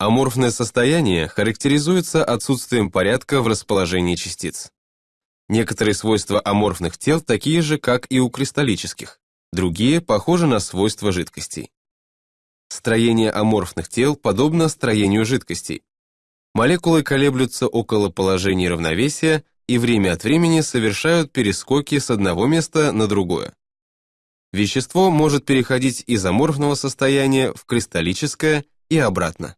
Аморфное состояние характеризуется отсутствием порядка в расположении частиц. Некоторые свойства аморфных тел такие же, как и у кристаллических, другие похожи на свойства жидкостей. Строение аморфных тел подобно строению жидкостей. Молекулы колеблются около положений равновесия и время от времени совершают перескоки с одного места на другое. Вещество может переходить из аморфного состояния в кристаллическое и обратно.